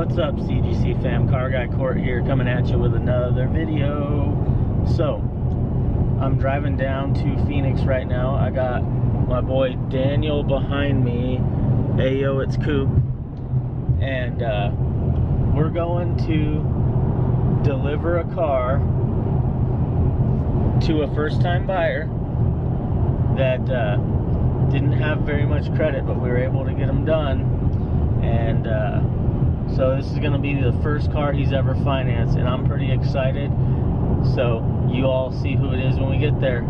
What's up CGC fam, Car Guy Court here coming at you with another video. So, I'm driving down to Phoenix right now. I got my boy Daniel behind me. Ayo, it's Coop. And uh, we're going to deliver a car to a first time buyer that uh, didn't have very much credit, but we were able to get them done. And uh, so this is going to be the first car he's ever financed, and I'm pretty excited. So you all see who it is when we get there.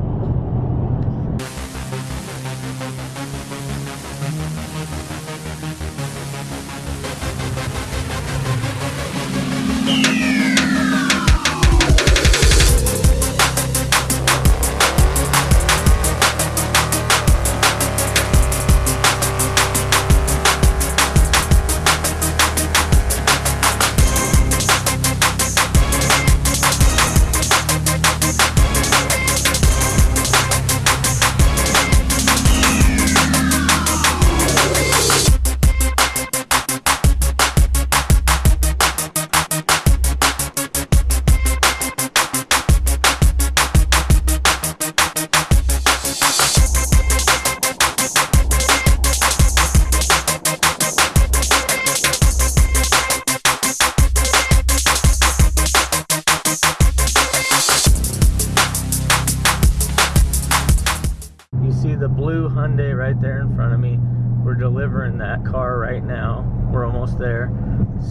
There.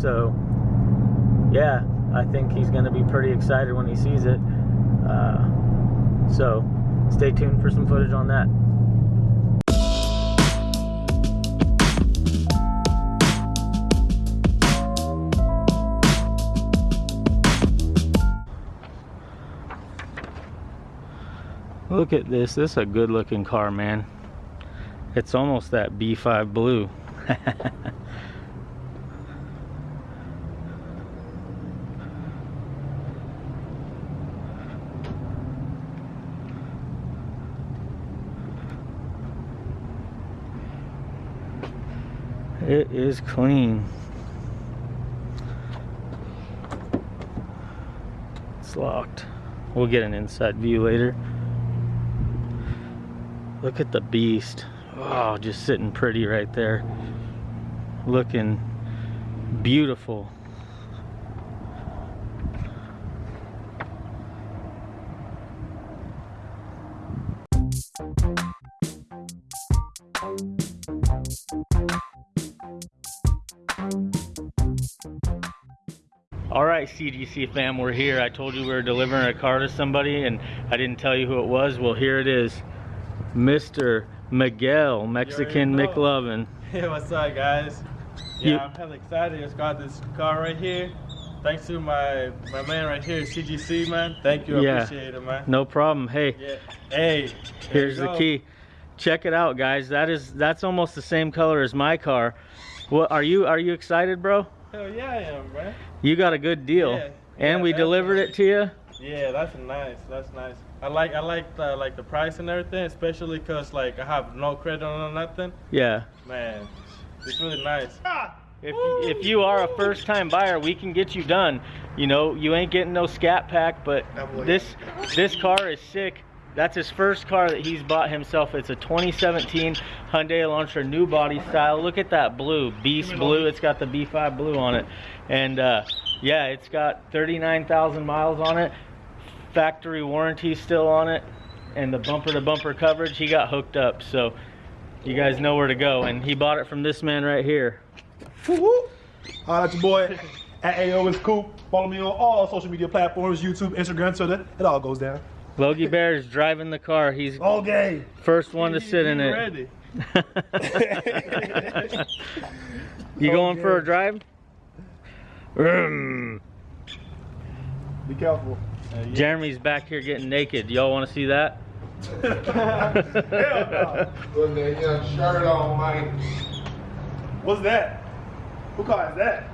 So, yeah, I think he's going to be pretty excited when he sees it. Uh, so, stay tuned for some footage on that. Look at this. This is a good looking car, man. It's almost that B5 blue. it is clean. It's locked. We'll get an inside view later. Look at the beast. Oh, just sitting pretty right there. Looking beautiful. CGC fam, we're here. I told you we were delivering a car to somebody and I didn't tell you who it was. Well, here it is. Mr. Miguel, Mexican. McLovin. Hey, what's up, guys? You- Yeah, I'm hella excited. Just got this car right here. Thanks to my my man right here, CGC man. Thank you, I Yeah. appreciate it, man. No problem. Hey, Yeah. Hey, here's the key. Check it out, guys. That is that's almost the same color as my car. What are you are you excited, bro? Hell yeah, I am, man. You got a good deal. Yeah, and yeah, we delivered it to you. Yeah, that's nice. That's nice. I like I like the like the price and everything, especially cause like I have no credit on nothing. Yeah. Man, it's really nice. Ah! If, if you are a first time buyer, we can get you done. You know, you ain't getting no scat pack, but this this car is sick. That's his first car that he's bought himself. It's a 2017 Hyundai Elantra new body style. Look at that blue, beast blue. It's got the B5 blue on it. And uh, yeah, it's got 39,000 miles on it. Factory warranty still on it. And the bumper to bumper coverage, he got hooked up. So you guys know where to go. And he bought it from this man right here. Woo-woo. Holla at your boy at AO is Coop. Follow me on all social media platforms, YouTube, Instagram, Twitter. It all goes down. Logie Bear is driving the car. He's All game. first one to sit in it. You going for a drive? Be careful. Uh, yeah. Jeremy's back here getting naked. Y'all want to see that? Hell no. Put that young shirt on, man. What's that? Who car is that?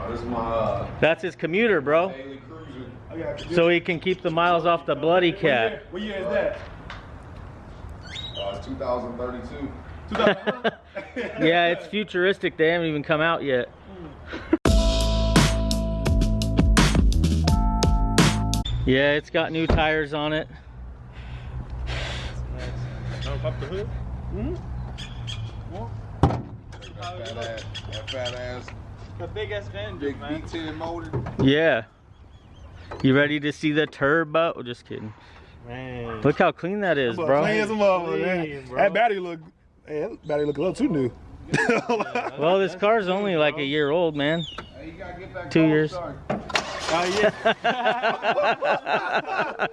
Oh, this is my uh, That's his commuter, bro. daily cruiser. I got you. So he can keep the miles off the bloody What year, cat. what year is that? Uh, it's 2032. Yeah, it's futuristic. They haven't even come out yet. yeah, it's got new tires on it. Don't pop the hood. That fat ass, that fat ass The big ass engine, big man. V10 motor. Yeah. You ready to see the turbo? Oh, just kidding. Man. Look how clean that is, bro. Clean as a motherfucker, man. Bro. That battery look, hey, that battery look a little too new. Well, this car's only like a year old, man. Hey, you gotta get that Two gold years. star. Oh yeah.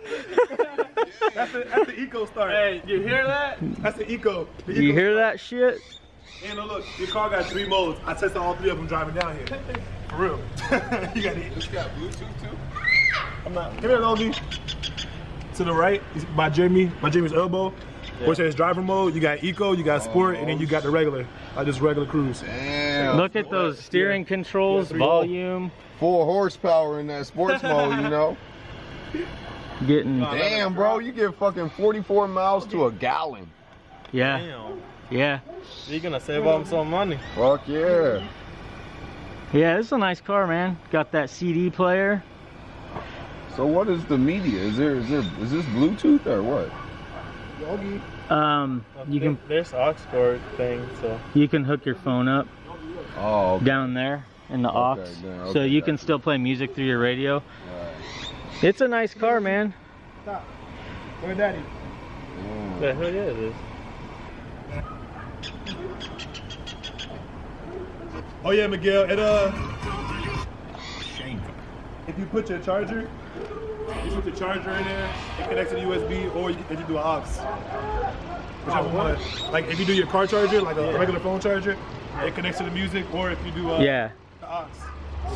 that's, the, that's the eco start. hey, you hear that? That's the eco. The eco You hear start. that shit? And look, your car got three modes. I tested all three of them driving down here. For real. you got it. It's got Bluetooth too. I'm not. Come here, Logie. To the right, is by Jimmy, by Jimmy's elbow. Which says driver mode. You got eco, you got sport, and then you got the regular. I just regular cruise. Damn. Look at those steering controls, three volume, Full horsepower in that sports mode, you know. getting, Damn, bro, you get fucking 44 miles to a gallon. yeah, Damn. yeah. You're gonna save up some money. Fuck yeah. Yeah, this is a nice car, man. Got that CD player. So what is the media? Is there is there is this Bluetooth or what? Um, you can There's aux cord thing, so. you can hook your phone up Oh, okay. down there in the aux, Okay, yeah, so you can still play music through your radio. Right. It's a nice car, man. Stop. Where daddy? Mm. The hell yeah it is. Oh yeah, Miguel. It uh, if you put your charger, you put the charger in there, it connects to the USB, or you can you do an aux. Whichever one. Like if you do your car charger, like a regular phone charger, it connects to the music, or if you do uh, Yeah, the aux.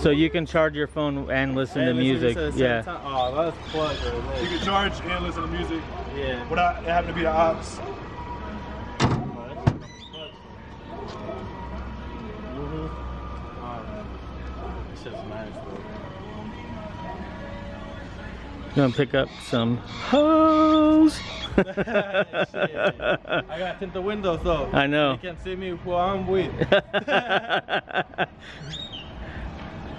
so you can charge your phone and listen to listen music. at the Yeah, time. Oh, that's plug right You can charge and listen to music Yeah. without it having to be the aux. It's just nice, bro. Gonna pick up some hose. I gotta tint the windows though. I know. You can see me who I'm with.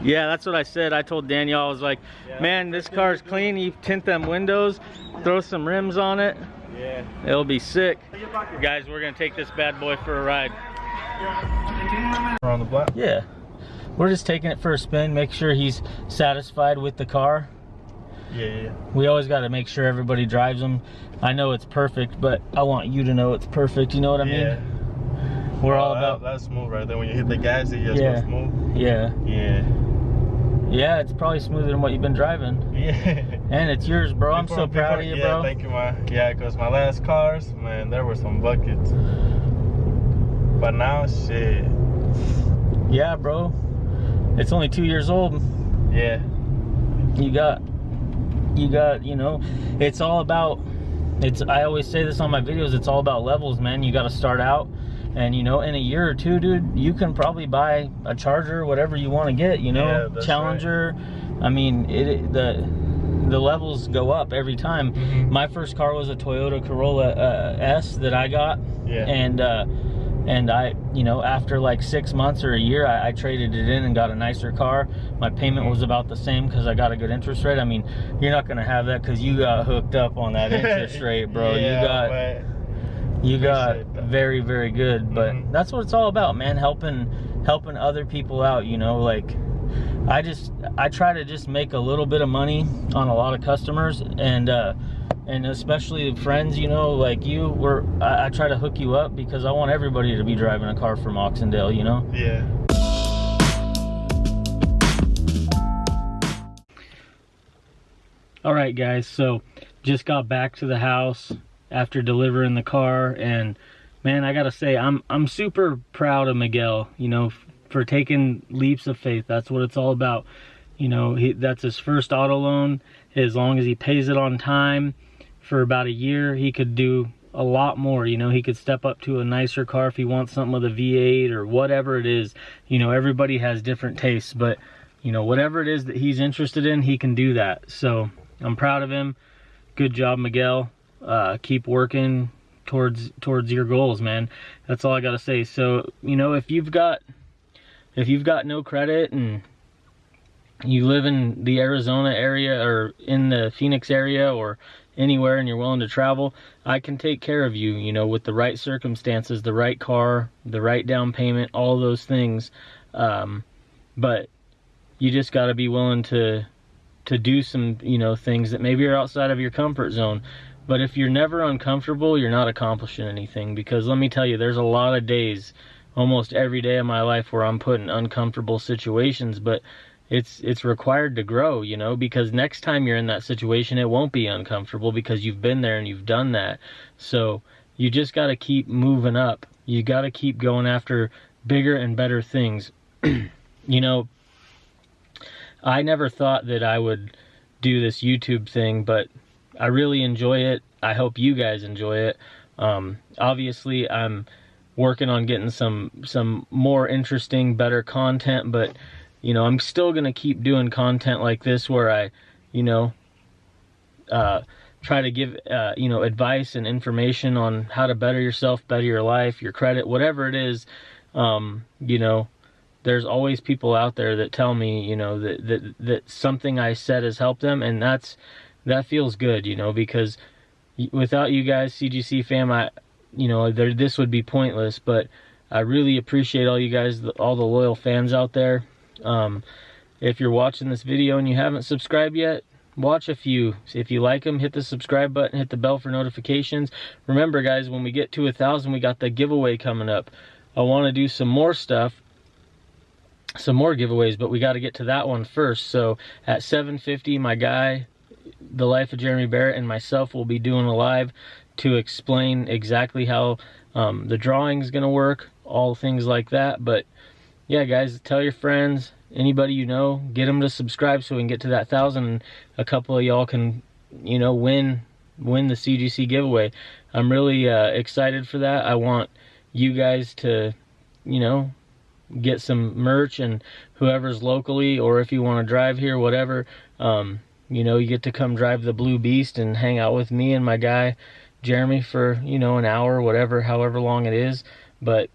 yeah, that's what I said. I told Danielle, I was like, Yeah. man, this car's clean. You tint them windows, throw some rims on it. Yeah. It'll be sick. Guys, we're gonna take this bad boy for a ride. Around the block. Yeah. We're just taking it for a spin, make sure he's satisfied with the car. Yeah, yeah. We always got to make sure everybody drives them. I know it's perfect, but I want you to know it's perfect. You know what I yeah. mean? We're oh, all about that- That's smooth right there. When you hit the gas, it just Yeah. goes smooth. yeah. Yeah. Yeah, it's probably smoother than what you've been driving. Yeah. And it's yours, bro. I'm Before- so proud before- of you, bro. yeah, bro. Thank you, man. Yeah, because my last cars, man, there were some buckets. But now, shit. Yeah, bro. It's only two years old. Yeah. You got, you got, you know, it's all about, it's, I always say this on my videos, it's all about levels, man. You got to start out. And, you know, in a year or two, dude, you can probably buy a Charger, whatever you want to get, you know, Yeah, Challenger. I mean, it, the, the levels go up every time. Mhm. My first car was a Toyota Corolla uh, S that I got. Yeah. and uh and i you know after like six months or a year I, I traded it in and got a nicer car. My payment was about the same because i got a good interest rate. I mean you're not gonna have that because you got hooked up on that interest rate bro. Yeah, you got you got very very good. But Mhm. that's what it's all about man helping helping other people out you know? Like i just i try to just make a little bit of money on a lot of customers. And uh and especially friends you know like you were I, I try to hook you up because i want everybody to be driving a car from oxendale you know yeah. All right, guys. So just got back to the house after delivering the car, and man, I gotta say, I'm I'm super proud of Miguel. You know, for taking leaps of faith. That's what it's all about. You know, he, that's his first auto loan. As long as he pays it on time, for about a year, he could do a lot more. You know, he could step up to a nicer car if he wants something with a V8 or whatever it is. You know, everybody has different tastes, but you know, whatever it is that he's interested in, he can do that. So I'm proud of him. Good job, Miguel. Uh, keep working. towards towards your goals, man. That's all I gotta say. So you know, if you've got if you've got no credit and you live in the Arizona area or in the Phoenix area or anywhere and you're willing to travel, I can take care of you, you know, with the right circumstances, the right car, the right down payment, all those things. Um, but you just got to be willing to to do some, you know, things that maybe are outside of your comfort zone. But if you're never uncomfortable, you're not accomplishing anything because let me tell you, there's a lot of days almost every day of my life where I'm put in uncomfortable situations, but it's it's required to grow, you know, because next time you're in that situation it won't be uncomfortable because you've been there and you've done that. So, you just got to keep moving up. You got to keep going after bigger and better things. you know, I never thought that I would do this YouTube thing, but I really enjoy it. I hope you guys enjoy it. Um, obviously, I'm working on getting some some more interesting, better content, but you know, I'm still gonna keep doing content like this where I, you know, uh, try to give uh, you know advice and information on how to better yourself, better your life, your credit, whatever it is. Um, you know, there's always people out there that tell me, you know, that that that something I said has helped them, and that's that feels good, you know, because without you guys, CGC fam, I, you know, there this would be pointless. But I really appreciate all you guys, all the loyal fans out there. Um, if you're watching this video and you haven't subscribed yet, watch a few. If you like them, hit the subscribe button, hit the bell for notifications. Remember, guys, when we get to a thousand, we got the giveaway coming up. I want to do some more stuff, some more giveaways, but we got to get to that one first. So at 750, my guy, the life of Jeremy Barrett, and myself will be doing a live to explain exactly how um, the drawing is going to work, all things like that. But yeah, guys, tell your friends, anybody you know, get them to subscribe so we can get to that thousand. A couple of y'all can, you know, win win the CGC giveaway. I'm really uh, excited for that. I want you guys to, you know, get some merch and whoever's locally or if you want to drive here, whatever, um, you know, you get to come drive the Blue Beast and hang out with me and my guy Jeremy for, you know, an hour, whatever, however long it is. But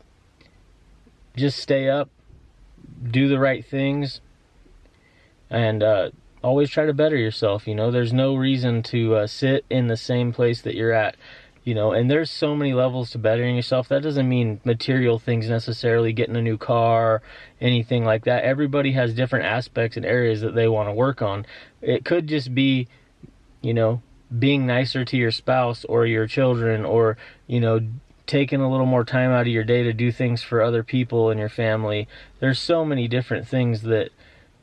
just stay up, do the right things and uh, always try to better yourself. You know, there's no reason to uh, sit in the same place that you're at. You know, and there's so many levels to bettering yourself. That doesn't mean material things necessarily, getting a new car, anything like that. Everybody has different aspects and areas that they want to work on. It could just be, you know, being nicer to your spouse or your children or, you know, taking a little more time out of your day to do things for other people and your family. There's so many different things that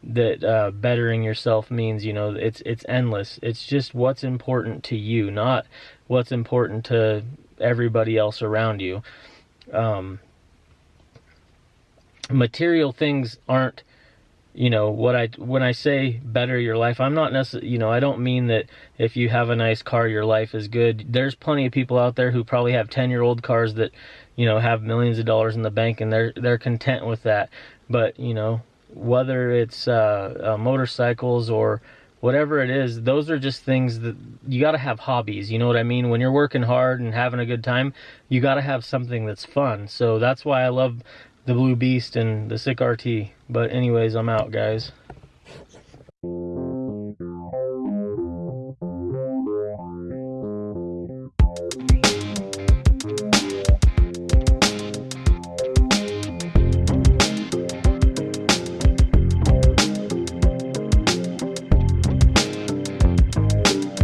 that uh, bettering yourself means. You know, it's it's endless. It's just what's important to you, not what's important to everybody else around you. Um, material things aren't you know what i when i say better your life i'm not necessarily you know i don't mean that if you have a nice car your life is good. There's plenty of people out there who probably have 10 year old cars that you know have millions of dollars in the bank and they're they're content with that. But you know whether it's uh, uh, motorcycles or whatever it is those are just things that you got to have hobbies you know what i mean? When you're working hard and having a good time you got to have something that's fun. So that's why i love the Blue Beast and the Sick RT. But anyways, I'm out, guys.